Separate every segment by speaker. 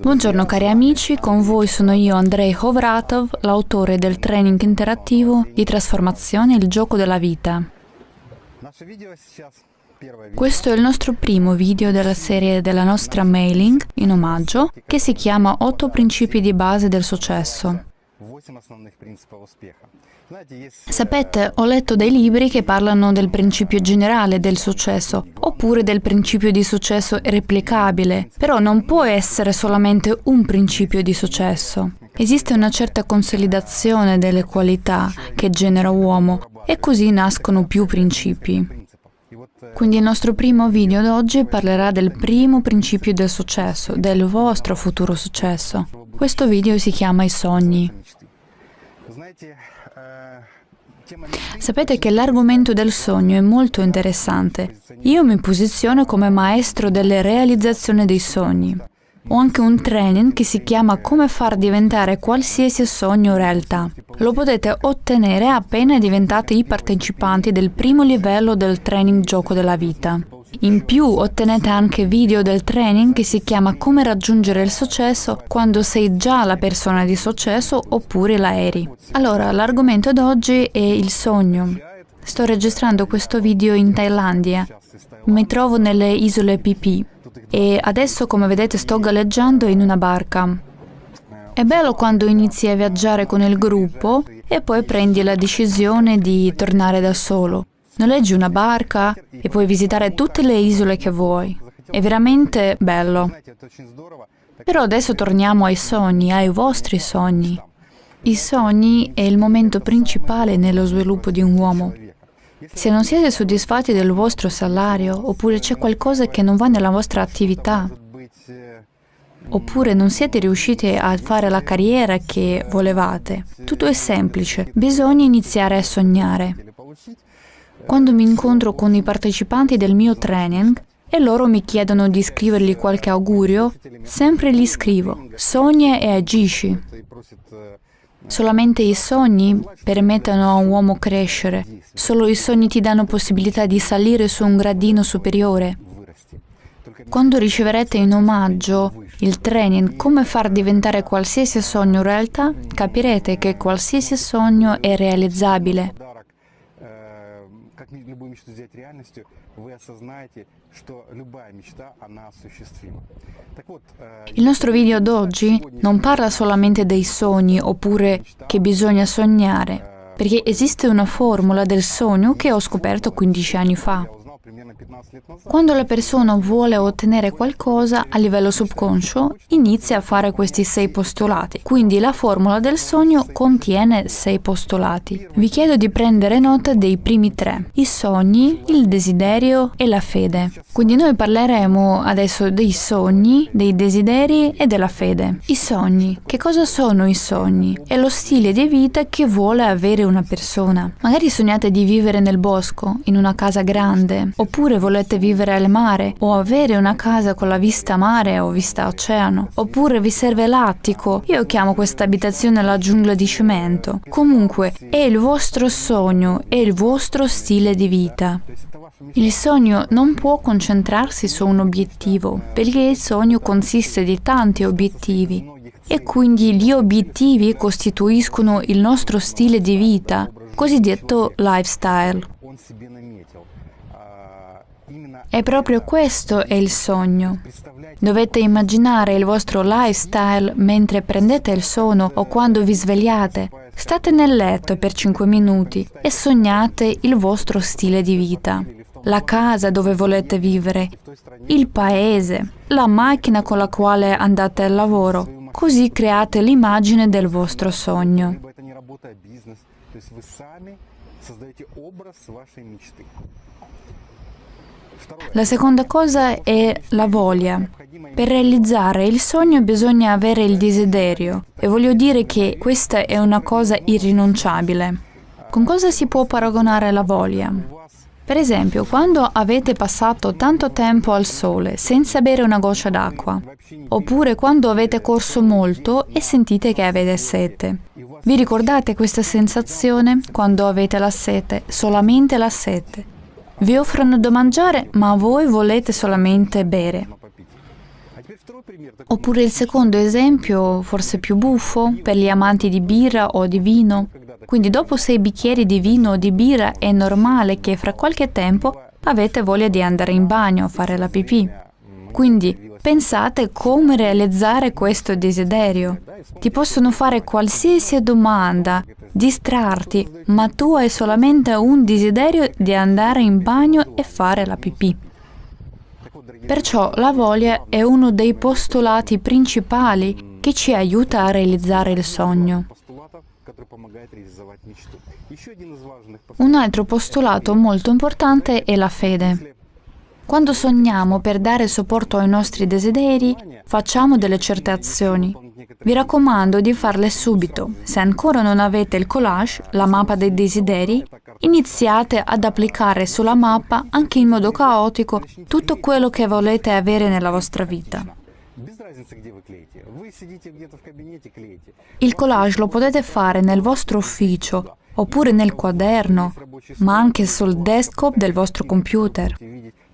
Speaker 1: Buongiorno cari amici, con voi sono io Andrei Hovratov, l'autore del training interattivo di trasformazione Il gioco della vita. Questo è il nostro primo video della serie della nostra mailing in omaggio che si chiama 8 principi di base del successo. Sapete, ho letto dei libri che parlano del principio generale del successo, oppure del principio di successo replicabile, però non può essere solamente un principio di successo. Esiste una certa consolidazione delle qualità che genera uomo e così nascono più principi. Quindi il nostro primo video d'oggi parlerà del primo principio del successo, del vostro futuro successo. Questo video si chiama I sogni. Sapete che l'argomento del sogno è molto interessante. Io mi posiziono come maestro delle realizzazioni dei sogni. Ho anche un training che si chiama Come far diventare qualsiasi sogno realtà. Lo potete ottenere appena diventate i partecipanti del primo livello del training Gioco della Vita. In più ottenete anche video del training che si chiama Come raggiungere il successo quando sei già la persona di successo oppure la eri. Allora, l'argomento d'oggi è il sogno. Sto registrando questo video in Thailandia. Mi trovo nelle isole Phi e adesso, come vedete, sto galleggiando in una barca. È bello quando inizi a viaggiare con il gruppo e poi prendi la decisione di tornare da solo. Noleggi una barca e puoi visitare tutte le isole che vuoi. È veramente bello. Però adesso torniamo ai sogni, ai vostri sogni. I sogni è il momento principale nello sviluppo di un uomo. Se non siete soddisfatti del vostro salario, oppure c'è qualcosa che non va nella vostra attività, oppure non siete riusciti a fare la carriera che volevate, tutto è semplice, bisogna iniziare a sognare. Quando mi incontro con i partecipanti del mio training e loro mi chiedono di scrivergli qualche augurio, sempre gli scrivo, sogna e agisci. Solamente i sogni permettono a un uomo crescere, solo i sogni ti danno possibilità di salire su un gradino superiore. Quando riceverete in omaggio il training Come far diventare qualsiasi sogno realtà, capirete che qualsiasi sogno è realizzabile любую мечту сделать реальностью, вы осознаете, что любая мечта, она осуществима. Il nostro video d'oggi non parla solamente dei sogni oppure che bisogna sognare, perché esiste una formula del sogno che ho scoperto 15 anni fa. Quando la persona vuole ottenere qualcosa a livello subconscio, inizia a fare questi sei postulati. Quindi la formula del sogno contiene sei postulati. Vi chiedo di prendere nota dei primi tre, i sogni, il desiderio e la fede. Quindi noi parleremo adesso dei sogni, dei desideri e della fede. I sogni. Che cosa sono i sogni? È lo stile di vita che vuole avere una persona. Magari sognate di vivere nel bosco, in una casa grande, oppure volete vivere al mare o avere una casa con la vista mare o vista oceano, oppure vi serve l'attico. Io chiamo questa abitazione la giungla di cemento. Comunque, è il vostro sogno, è il vostro stile di vita. Il sogno non può concentrarsi su un obiettivo, perché il sogno consiste di tanti obiettivi e quindi gli obiettivi costituiscono il nostro stile di vita, cosiddetto lifestyle. E proprio questo è il sogno. Dovete immaginare il vostro lifestyle mentre prendete il sonno o quando vi svegliate. State nel letto per 5 minuti e sognate il vostro stile di vita, la casa dove volete vivere, il paese, la macchina con la quale andate al lavoro. Così create l'immagine del vostro sogno. La seconda cosa è la voglia. Per realizzare il sogno bisogna avere il desiderio e voglio dire che questa è una cosa irrinunciabile. Con cosa si può paragonare la voglia? Per esempio, quando avete passato tanto tempo al sole senza bere una goccia d'acqua, oppure quando avete corso molto e sentite che avete sete. Vi ricordate questa sensazione quando avete la sete, solamente la sete? Vi offrono da mangiare, ma voi volete solamente bere. Oppure il secondo esempio, forse più buffo, per gli amanti di birra o di vino. Quindi dopo sei bicchieri di vino o di birra è normale che fra qualche tempo avete voglia di andare in bagno fare la pipì. Quindi pensate come realizzare questo desiderio. Ti possono fare qualsiasi domanda, distrarti, ma tu hai solamente un desiderio di andare in bagno e fare la pipì. Perciò la voglia è uno dei postulati principali che ci aiuta a realizzare il sogno. Un altro postulato molto importante è la fede. Quando sogniamo per dare supporto ai nostri desideri, facciamo delle certe azioni. Vi raccomando di farle subito. Se ancora non avete il collage, la mappa dei desideri, iniziate ad applicare sulla mappa, anche in modo caotico, tutto quello che volete avere nella vostra vita. Il collage lo potete fare nel vostro ufficio, oppure nel quaderno, ma anche sul desktop del vostro computer.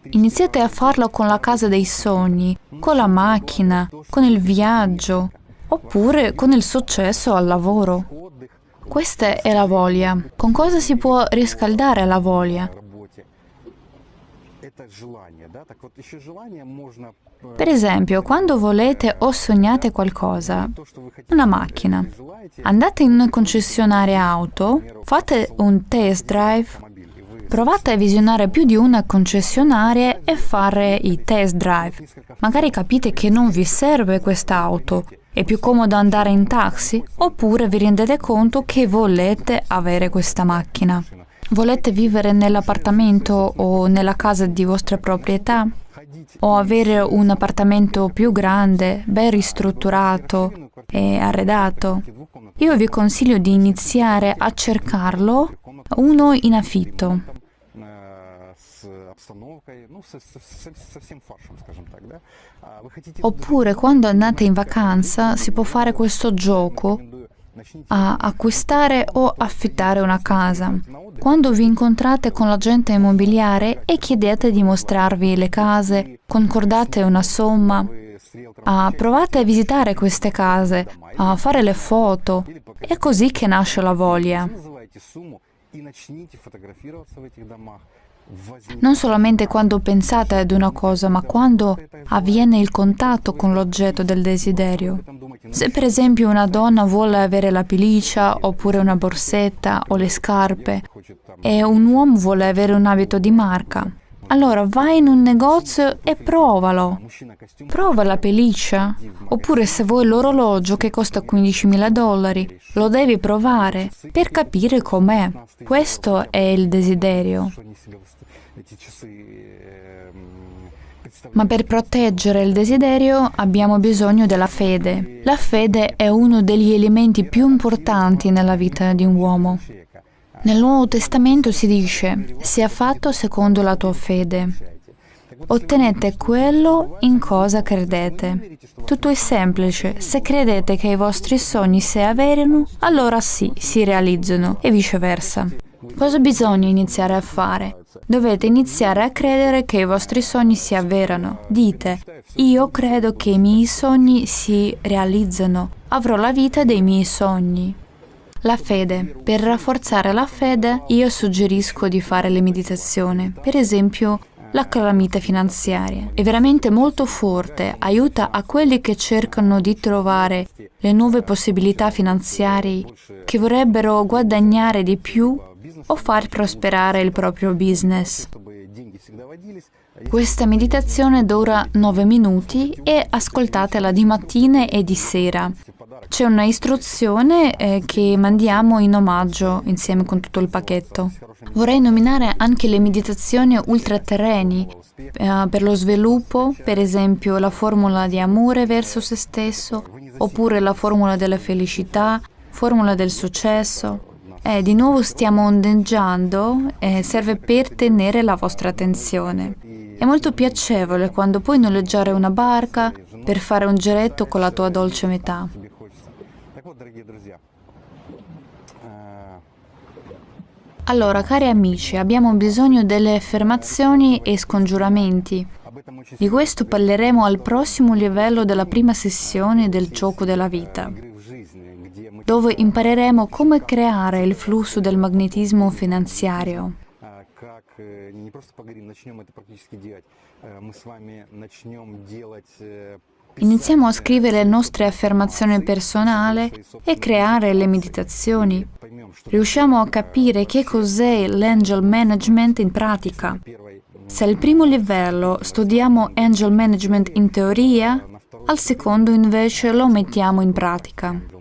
Speaker 1: Iniziate a farlo con la casa dei sogni, con la macchina, con il viaggio, oppure con il successo al lavoro. Questa è la voglia. Con cosa si può riscaldare la voglia? Per esempio, quando volete o sognate qualcosa, una macchina, andate in una concessionaria auto, fate un test drive, provate a visionare più di una concessionaria e fare i test drive. Magari capite che non vi serve questa auto, è più comodo andare in taxi, oppure vi rendete conto che volete avere questa macchina. Volete vivere nell'appartamento o nella casa di vostra proprietà? O avere un appartamento più grande, ben ristrutturato e arredato? Io vi consiglio di iniziare a cercarlo uno in affitto. Oppure quando andate in vacanza si può fare questo gioco a acquistare o affittare una casa. Quando vi incontrate con l'agente immobiliare e chiedete di mostrarvi le case, concordate una somma, ah, provate a visitare queste case, a fare le foto. È così che nasce la voglia. Non solamente quando pensate ad una cosa, ma quando avviene il contatto con l'oggetto del desiderio. Se per esempio una donna vuole avere la pelliccia, oppure una borsetta o le scarpe, e un uomo vuole avere un abito di marca, allora vai in un negozio e provalo. Prova la pelliccia. Oppure se vuoi l'orologio che costa 15.000 dollari, lo devi provare per capire com'è. Questo è il desiderio. Ma per proteggere il desiderio abbiamo bisogno della fede. La fede è uno degli elementi più importanti nella vita di un uomo. Nel Nuovo Testamento si dice, sia fatto secondo la tua fede. Ottenete quello in cosa credete. Tutto è semplice, se credete che i vostri sogni si avverino, allora sì, si realizzano e viceversa. Cosa bisogna iniziare a fare? Dovete iniziare a credere che i vostri sogni si avverano. Dite, io credo che i miei sogni si realizzano, avrò la vita dei miei sogni. La fede. Per rafforzare la fede io suggerisco di fare le meditazioni. Per esempio, la calamita finanziaria è veramente molto forte, aiuta a quelli che cercano di trovare le nuove possibilità finanziarie, che vorrebbero guadagnare di più o far prosperare il proprio business. Questa meditazione dura 9 minuti e ascoltatela di mattina e di sera. C'è una istruzione eh, che mandiamo in omaggio insieme con tutto il pacchetto. Vorrei nominare anche le meditazioni ultraterreni eh, per lo sviluppo, per esempio la formula di amore verso se stesso, oppure la formula della felicità, formula del successo. Eh, di nuovo stiamo ondeggiando e serve per tenere la vostra attenzione. È molto piacevole quando puoi noleggiare una barca per fare un giretto con la tua dolce metà. Allora, cari amici, abbiamo bisogno delle affermazioni e scongiuramenti. Di questo parleremo al prossimo livello della prima sessione del gioco della vita, dove impareremo come creare il flusso del magnetismo finanziario. Iniziamo a scrivere le nostre affermazioni personali e creare le meditazioni. Riusciamo a capire che cos'è l'angel management in pratica. Se al primo livello studiamo angel management in teoria, al secondo invece lo mettiamo in pratica.